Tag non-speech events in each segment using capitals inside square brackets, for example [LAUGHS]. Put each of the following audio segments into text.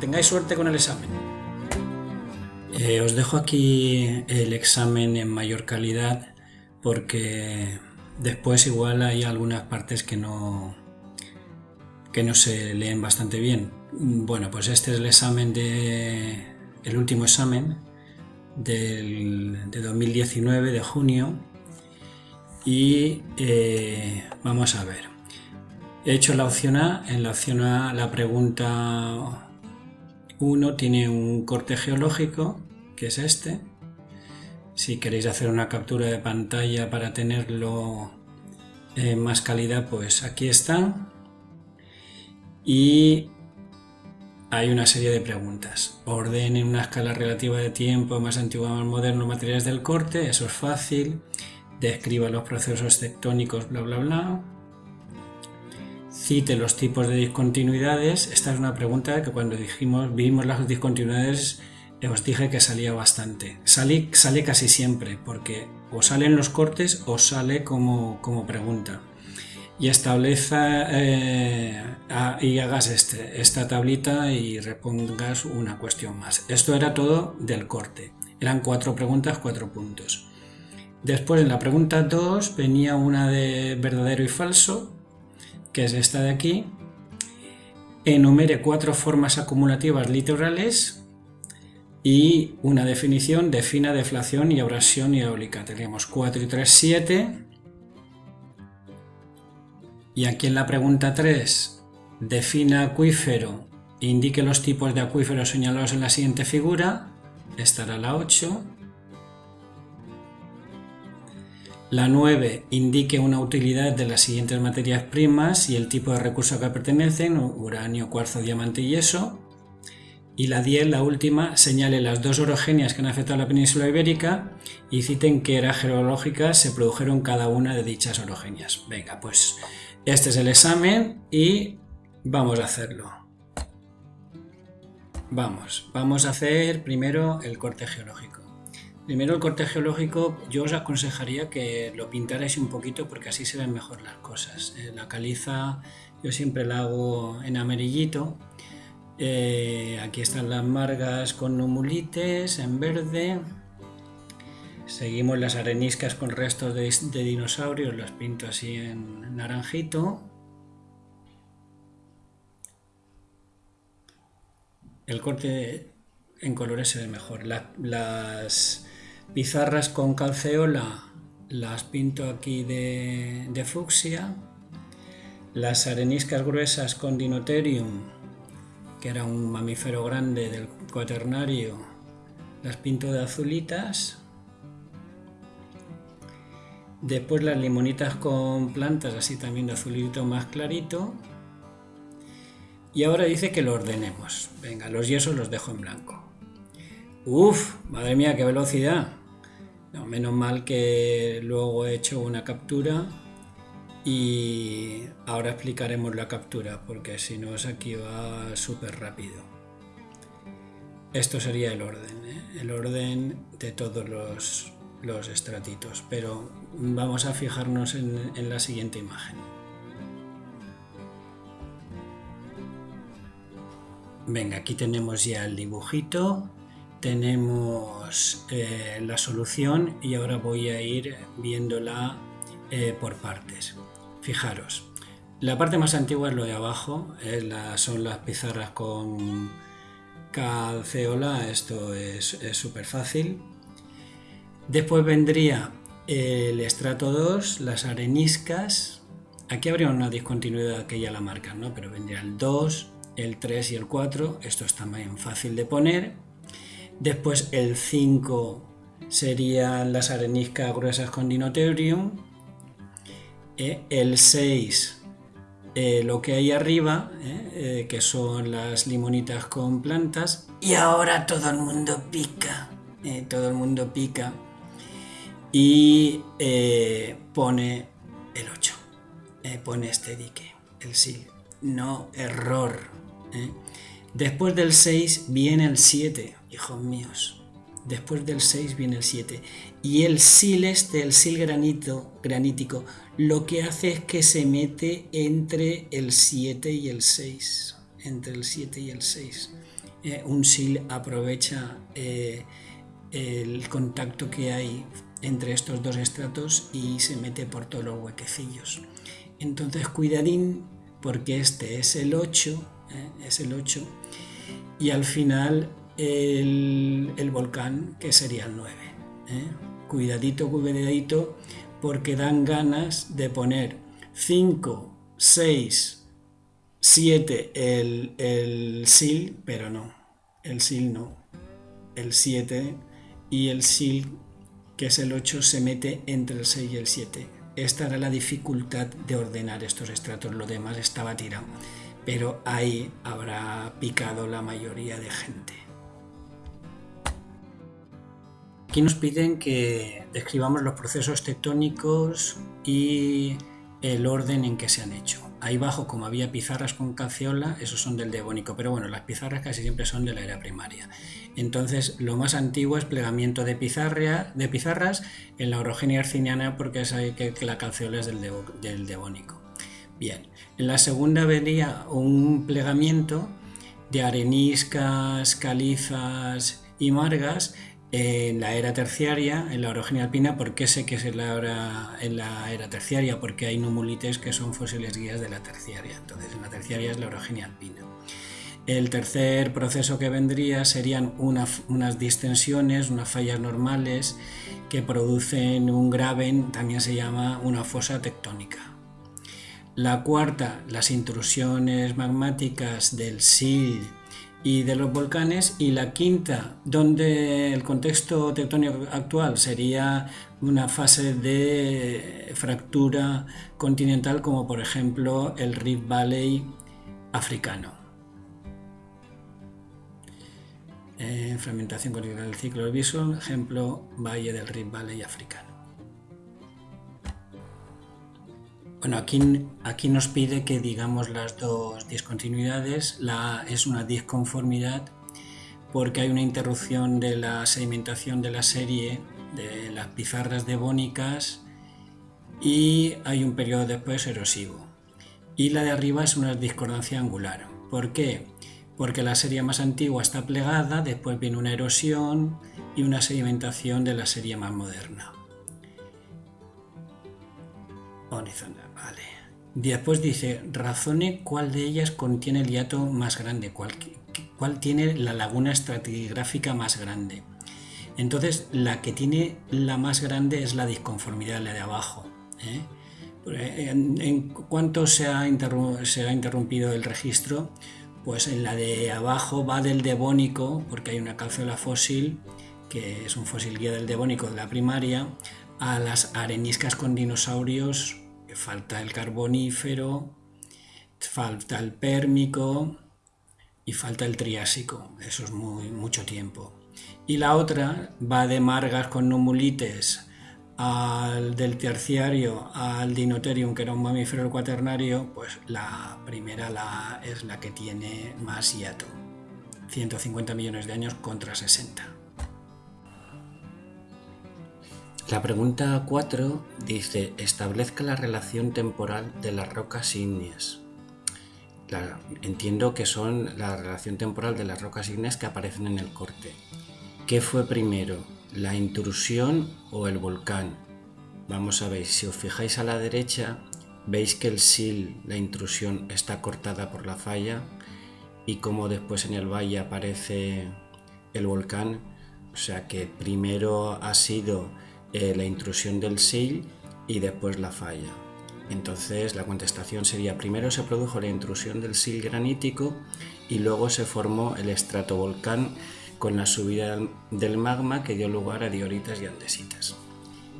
Tengáis suerte con el examen. Eh, os dejo aquí el examen en mayor calidad porque después igual hay algunas partes que no que no se leen bastante bien. Bueno, pues este es el examen de el último examen del, de 2019 de junio y eh, vamos a ver. He hecho la opción A. En la opción A la pregunta 1 tiene un corte geológico, que es este. Si queréis hacer una captura de pantalla para tenerlo en más calidad, pues aquí está. Y hay una serie de preguntas. Orden en una escala relativa de tiempo más antiguo más moderno materiales del corte, eso es fácil describa los procesos tectónicos, bla, bla, bla. Cite los tipos de discontinuidades. Esta es una pregunta que cuando dijimos, vimos las discontinuidades os dije que salía bastante. Sale, sale casi siempre, porque o salen los cortes o sale como, como pregunta. Y estableza eh, y hagas este, esta tablita y repongas una cuestión más. Esto era todo del corte. Eran cuatro preguntas, cuatro puntos. Después en la pregunta 2 venía una de verdadero y falso, que es esta de aquí. Enumere cuatro formas acumulativas litorales y una definición, defina deflación y abrasión hidráulica. Tenemos 4 y 3, 7. Y aquí en la pregunta 3, defina acuífero, indique los tipos de acuíferos señalados en la siguiente figura. Estará la 8. La 9 indique una utilidad de las siguientes materias primas y el tipo de recurso que pertenecen, uranio, cuarzo, diamante y yeso. Y la 10, la última, señale las dos orogenias que han afectado a la península ibérica y citen qué eras geológicas se produjeron cada una de dichas orogenias. Venga, pues este es el examen y vamos a hacerlo. Vamos, vamos a hacer primero el corte geológico. Primero el corte geológico, yo os aconsejaría que lo pintarais un poquito porque así se ven mejor las cosas. Eh, la caliza yo siempre la hago en amarillito. Eh, aquí están las margas con numulites en verde. Seguimos las areniscas con restos de, dinosaurios, las pinto así en naranjito. El corte en colores se ve mejor. las Pizarras con calceola las pinto aquí de, fucsia. Las areniscas gruesas con Dinotherium, que era un mamífero grande del cuaternario, las pinto de azulitas. Después las limonitas con plantas, así también de azulito más clarito. Y ahora dice que lo ordenemos. Venga, los yesos los dejo en blanco. Uf, madre mía, qué velocidad menos mal que luego he hecho una captura y ahora explicaremos la captura porque si no es aquí va súper rápido. Esto sería el orden, ¿eh? el orden de todos los, los, estratitos, pero vamos a fijarnos en, en la siguiente imagen. Venga, aquí tenemos ya el dibujito tenemos eh, la solución y ahora voy a ir viéndola eh, por partes. Fijaros, la parte más antigua es lo de abajo, son las pizarras con calceola, esto es súper fácil. Después vendría el estrato 2, las areniscas. Aquí habría una discontinuidad que ya la marcan, ¿no? pero vendría el 2, el 3 y el 4. Esto es también fácil de poner Después el 5 serían las areniscas gruesas con dinotherium. Eh, el 6 eh, lo que hay arriba, eh, que son las limonitas con plantas. Y ahora todo el mundo pica, todo el mundo pica. Y pone el 8, pone este dique, el SIL. No, error. Después del 6 viene el 7 hijos míos. Después del 6 viene el 7. Y el sil este, el sil granito, granítico, lo que hace es que se mete entre el 7 y el 6. Entre el 7 y el 6. eh, un sil aprovecha eh, el contacto que hay entre estos dos estratos y se mete por todos los huequecillos. Entonces cuidadín porque este es el 8, ¿eh? es el 8 y al final el, volcán que sería el 9. Cuidadito, cuidadito porque dan ganas de poner 5, 6, 7 el, el SIL, pero no, el SIL no, el 7 y el SIL, que es el 8, se mete entre el 6 y el 7. Esta era la dificultad de ordenar estos estratos, lo demás estaba tirado, pero ahí habrá picado la mayoría de gente. Aquí nos piden que describamos los procesos tectónicos y el orden en que se han hecho. Ahí abajo, como había pizarras con calceola, esos son del Devónico, pero bueno, las pizarras casi siempre son de la era primaria. Entonces, lo más antiguo es plegamiento de, de pizarras en la orogenia arciniana, porque es que, que la calceola es del, del Devónico. Bien, en la segunda venía un plegamiento de areniscas, calizas y margas en la era terciaria, en la orogenia alpina, ¿por qué sé que es en la, era, en la era terciaria? Porque hay numulites que son fósiles guías de la terciaria. Entonces, en la terciaria es la orogenia alpina. El tercer proceso que vendría serían unas distensiones, unas fallas normales que producen un graben, también se llama una fosa tectónica. La cuarta, las intrusiones magmáticas del SIL y de los volcanes y la quinta donde el contexto tectónico actual sería una fase de fractura continental como por ejemplo el Rift Valley africano. Eh, fragmentación continental del ciclo del Bison, ejemplo Valle del Rift Valley africano. Bueno, aquí, nos pide que digamos las dos discontinuidades. La es una disconformidad porque hay una interrupción de la sedimentación de la serie de las pizarras devónicas y hay un periodo después erosivo. Y la de arriba es una discordancia angular. ¿Por qué? Porque la serie más antigua está plegada, después viene una erosión y una sedimentación de la serie más moderna. Vale. Después dice, razone cuál de ellas contiene el hiato más grande, cuál, cuál tiene la laguna estratigráfica más grande. Entonces, la que tiene la más grande es la disconformidad, la de abajo. ¿eh? En, cuanto se ha, se ha, interrumpido el registro, pues en la de abajo va del devónico, porque hay una calceola fósil, que es un fósil guía del devónico de la primaria, a las areniscas con dinosaurios falta el carbonífero, falta el pérmico y falta el triásico. Eso es muy, mucho tiempo. Y la otra va de margas con numulites al del terciario al dinoterium, que era un mamífero cuaternario, pues la primera la, es la que tiene más hiato. 150 millones de años contra 60. La pregunta 4 dice, establezca la relación temporal de las rocas ígneas. entiendo que son la relación temporal de las rocas ígneas que aparecen en el corte. ¿Qué fue primero, la intrusión o el volcán? Vamos a ver, si os fijáis a la derecha, veis que el sil, la intrusión, está cortada por la falla y como después en el valle aparece el volcán, o sea que primero ha sido eh, la intrusión del SIL y después la falla. Entonces la contestación sería primero se produjo la intrusión del SIL granítico y luego se formó el estratovolcán con la subida del magma que dio lugar a dioritas y andesitas.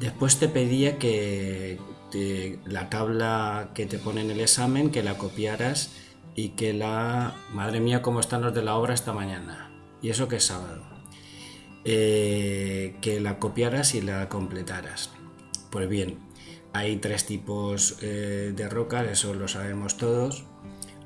Después te pedía que la tabla que te pone en el examen que la copiaras y que la... Madre mía, cómo están los de la obra esta mañana. Y eso que es sábado. Eh, que la copiaras y la completaras. Pues bien, hay tres tipos eh, de rocas, eso lo sabemos todos.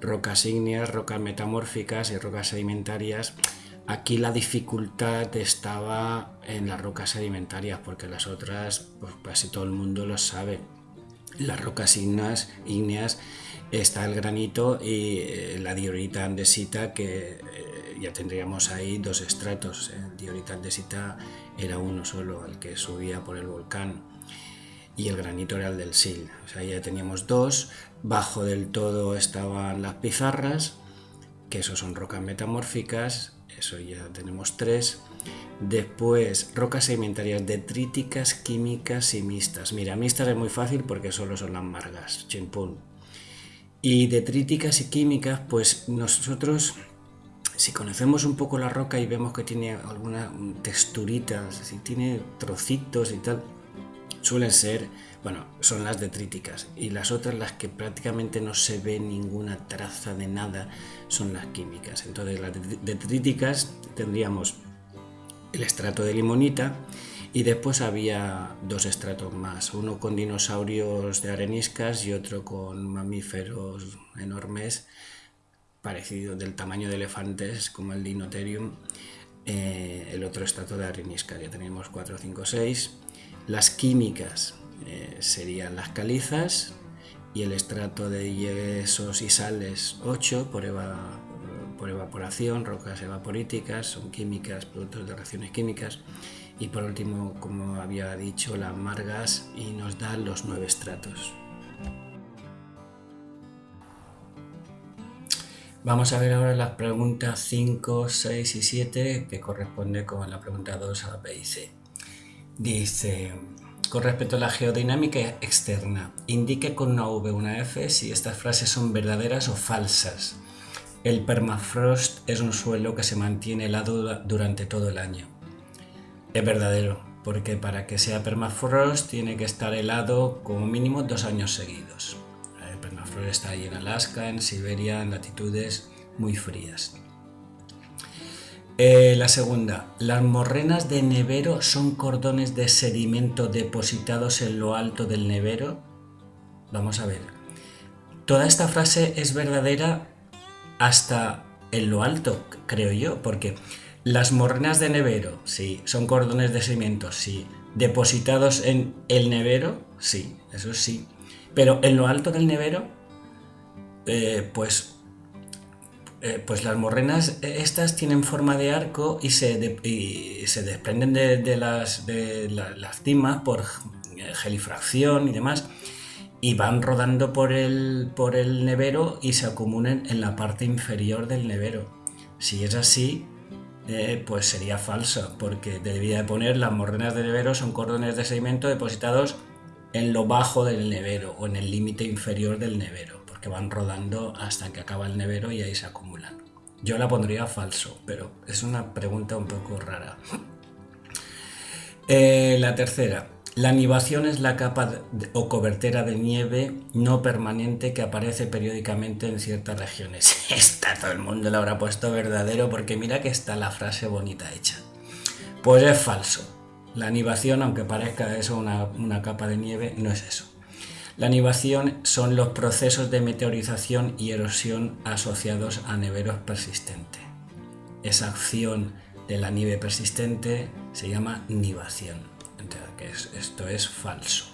Rocas ígneas, rocas metamórficas y rocas sedimentarias. Aquí la dificultad estaba en las rocas sedimentarias, porque las otras, pues casi todo el mundo lo sabe. Las rocas ígneas, ígneas está el granito y eh, la diorita andesita que ya tendríamos ahí dos estratos. El diorita andesita era uno solo, el que subía por el volcán, y el granito era el del Sil. O sea, ya teníamos dos. Bajo del todo estaban las pizarras, que eso son rocas metamórficas, eso ya tenemos tres. Después, rocas sedimentarias detríticas, químicas y mixtas. Mira, mixtas es muy fácil porque solo son las margas, chimpún. Y detríticas y químicas, pues nosotros, si conocemos un poco la roca y vemos que tiene alguna texturita, si tiene trocitos y tal, suelen ser, bueno, son las detríticas. Y las otras, las que prácticamente no se ve ninguna traza de nada, son las químicas. Entonces, las detríticas tendríamos el estrato de limonita y después había dos estratos más, uno con dinosaurios de areniscas y otro con mamíferos enormes parecidos del tamaño de elefantes como el Dinotherium, eh, el otro estrato de areniscas, ya tenemos 4, 5, 6. Las químicas eh, serían las calizas y el estrato de yesos y sales 8 por, eva, por evaporación, rocas evaporíticas, son químicas, productos de reacciones químicas. Y por último, como había dicho, las margas y nos dan los nueve estratos. Vamos a ver ahora las preguntas 5, 6 y 7 que corresponde con la pregunta 2 a B y C. Dice, con respecto a la geodinámica externa, indique con una V una F si estas frases son verdaderas o falsas. El permafrost es un suelo que se mantiene helado durante todo el año. Es verdadero, porque para que sea permafrost tiene que estar helado como mínimo dos años seguidos. El permafrost está ahí en Alaska, en Siberia, en latitudes muy frías. Eh, la segunda, las morrenas de nevero son cordones de sedimento depositados en lo alto del nevero. Vamos a ver. Toda esta frase es verdadera hasta en lo alto, creo yo, porque las morrenas de nevero, sí, son cordones de cemento, sí, depositados en el nevero, sí, eso sí, pero en lo alto del nevero, eh, pues, eh, pues las morrenas estas tienen forma de arco y se, se desprenden de, las, de las cimas por gelifracción y demás, y van rodando por el, por el nevero y se acumulan en la parte inferior del nevero. Si es así, eh, pues sería falso, porque debía de poner las morrenas de nevero son cordones de sedimento depositados en lo bajo del nevero o en el límite inferior del nevero, porque van rodando hasta que acaba el nevero y ahí se acumulan. Yo la pondría falso, pero es una pregunta un poco rara. Eh, la tercera, la nivación es la capa o cobertera de nieve no permanente que aparece periódicamente en ciertas regiones. [LAUGHS] Esta todo el mundo lo habrá puesto verdadero porque mira que está la frase bonita hecha. Pues es falso. La nivación, aunque parezca eso una, una capa de nieve, no es eso. La nivación son los procesos de meteorización y erosión asociados a neveros persistentes. Esa acción de la nieve persistente se llama nivación que esto es falso.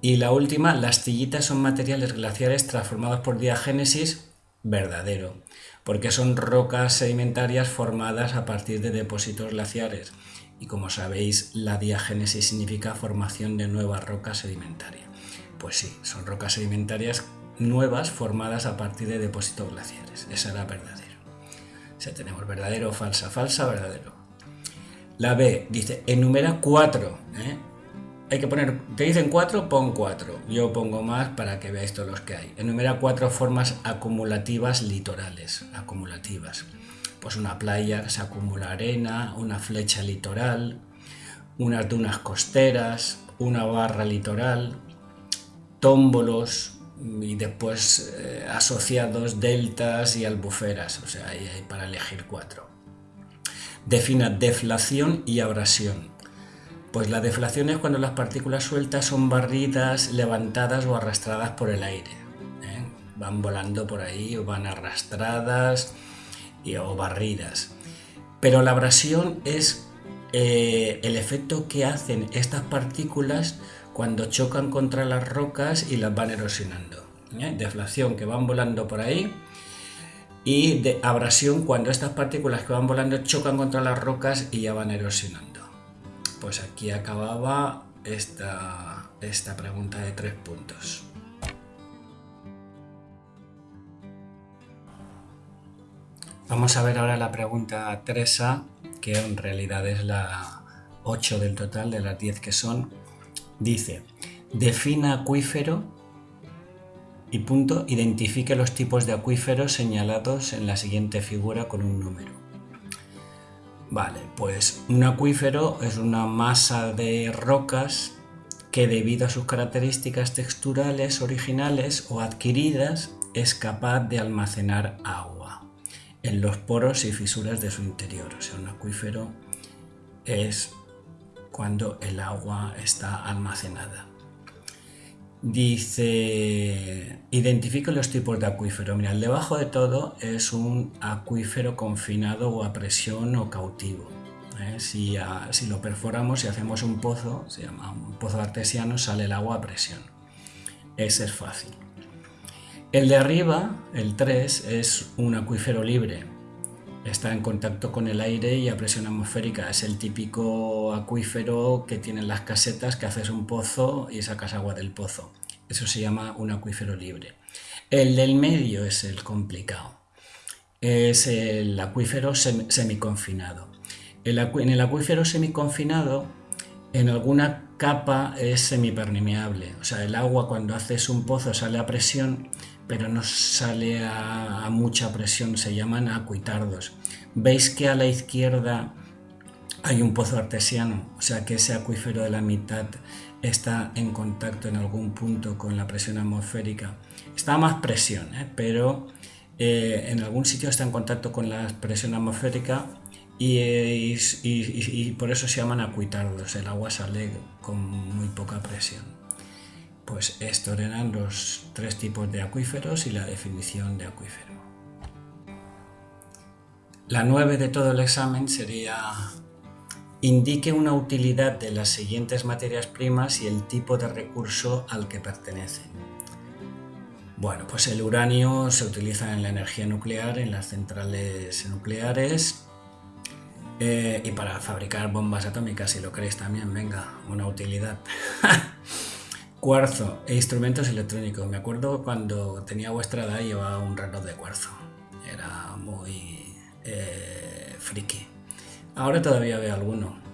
Y la última, las tillitas son materiales glaciares transformados por diagénesis, verdadero, porque son rocas sedimentarias formadas a partir de depósitos glaciares. Y como sabéis, la diagénesis significa formación de nuevas rocas sedimentarias. Pues sí, son rocas sedimentarias nuevas formadas a partir de depósitos glaciares. Esa era verdadero. O sea, tenemos verdadero, falsa, falsa, verdadero. La B dice, enumera cuatro. ¿eh? Hay que poner, te dicen cuatro, pon cuatro. Yo pongo más para que veáis todos los que hay. Enumera cuatro formas acumulativas litorales. Acumulativas. Pues una playa se acumula arena, una flecha litoral, unas dunas costeras, una barra litoral, tómbolos y después eh, asociados deltas y albuferas. O sea, ahí hay para elegir cuatro. Defina deflación y abrasión. Pues la deflación es cuando las partículas sueltas son barridas, levantadas o arrastradas por el aire. ¿eh? Van volando por ahí o van arrastradas y, o barridas. Pero la abrasión es eh, el efecto que hacen estas partículas cuando chocan contra las rocas y las van erosionando. ¿eh? Deflación que van volando por ahí y de abrasión cuando estas partículas que van volando chocan contra las rocas y ya van erosionando. Pues aquí acababa esta, esta pregunta de tres puntos. Vamos a ver ahora la pregunta 3A, que en realidad es la 8 del total de las 10 que son. Dice, defina acuífero y punto, identifique los tipos de acuíferos señalados en la siguiente figura con un número. Vale, pues un acuífero es una masa de rocas que debido a sus características texturales originales o adquiridas es capaz de almacenar agua en los poros y fisuras de su interior. O sea, un acuífero es cuando el agua está almacenada. Dice, identifica los tipos de acuífero. Mira, el debajo de todo es un acuífero confinado o a presión o cautivo. ¿eh? Si, si, lo perforamos y hacemos un pozo, se llama un pozo artesiano, sale el agua a presión. Ese es fácil. El de arriba, el 3, es un acuífero libre. Está en contacto con el aire y a presión atmosférica. Es el típico acuífero que tienen las casetas que haces un pozo y sacas agua del pozo. Eso se llama un acuífero libre. El del medio es el complicado. Es el acuífero semiconfinado. en el acuífero semiconfinado, en alguna capa es semipermeable. O sea, el agua cuando haces un pozo sale a presión pero no sale a, mucha presión, se llaman acuitardos. Veis que a la izquierda hay un pozo artesiano, o sea que ese acuífero de la mitad está en contacto en algún punto con la presión atmosférica. Está más presión, ¿eh? pero eh, en algún sitio está en contacto con la presión atmosférica y, por eso se llaman acuitardos. El agua sale con muy poca presión. Pues estos eran los tres tipos de acuíferos y la definición de acuífero. La nueve de todo el examen sería indique una utilidad de las siguientes materias primas y el tipo de recurso al que pertenecen. Bueno, pues el uranio se utiliza en la energía nuclear, en las centrales nucleares eh, y para fabricar bombas atómicas, si lo queréis también, venga, una utilidad. [LAUGHS] Cuarzo e instrumentos electrónicos. Me acuerdo cuando tenía vuestra edad llevaba un reloj de cuarzo. Era muy eh, friki. Ahora todavía veo alguno.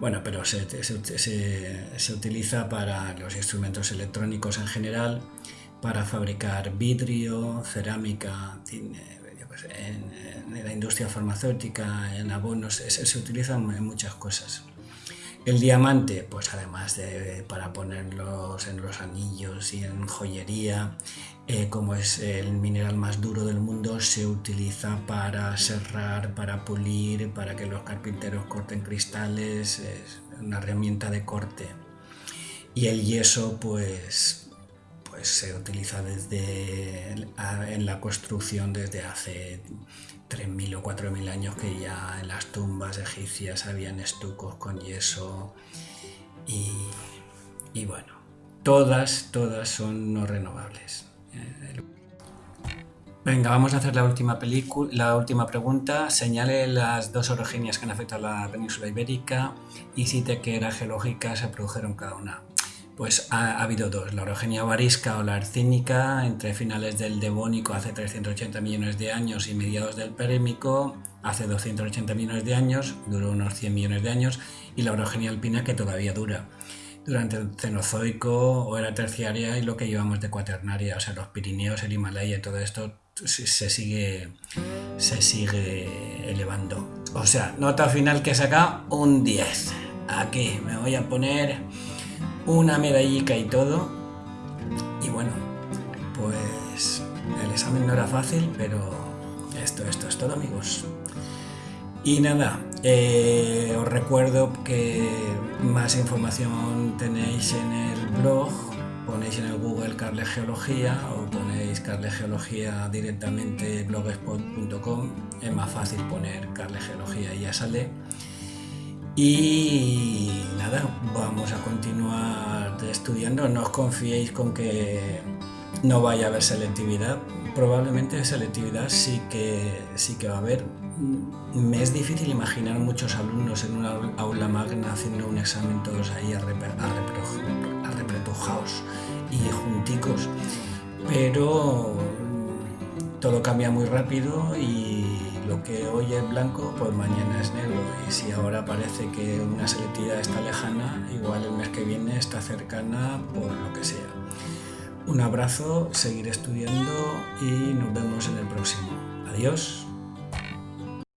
Bueno, pero se, utiliza para los instrumentos electrónicos en general, para fabricar vidrio, cerámica, en, la industria farmacéutica, en abonos, se, utiliza en muchas cosas. El diamante, pues además de para ponerlos en los anillos y en joyería, eh, como es el mineral más duro del mundo, se utiliza para serrar, para pulir, para que los carpinteros corten cristales, es una herramienta de corte. Y el yeso, pues, pues se utiliza desde en la construcción desde hace 3.000 o 4.000 años que ya en las tumbas egipcias habían estucos con yeso y, bueno, todas, todas son no renovables. Venga, vamos a hacer la última, película, la última pregunta. Señale las dos orogenias que han afectado a la península ibérica y cite qué era geológica se produjeron cada una. Pues ha, habido dos, la orogenia varisca o la arcínica entre finales del Devónico hace 380 millones de años y mediados del Perémico hace 280 millones de años, duró unos 100 millones de años, y la orogenia alpina que todavía dura durante el Cenozoico o era terciaria y lo que llevamos de cuaternaria, o sea, los Pirineos, el Himalaya, todo esto se sigue, se sigue elevando. O sea, nota final que saca un 10. Aquí me voy a poner una medallica y todo. Y bueno, pues el examen no era fácil, pero esto, esto es todo amigos. Y nada, eh, os recuerdo que más información tenéis en el blog, ponéis en el Google Carle Geología o ponéis Carle Geología directamente blogspot.com, es más fácil poner Carle Geología y ya sale. Y nada, vamos a continuar estudiando. No os confiéis con que no vaya a haber selectividad. Probablemente selectividad sí que, sí que va a haber. Me es difícil imaginar muchos alumnos en una aula magna haciendo un examen todos ahí arrepretujados y junticos, pero todo cambia muy rápido y lo que hoy es blanco, pues mañana es negro. Y si ahora parece que una selectividad está lejana, igual el mes que viene está cercana por lo que sea. Un abrazo, seguir estudiando y nos vemos en el próximo. Adiós.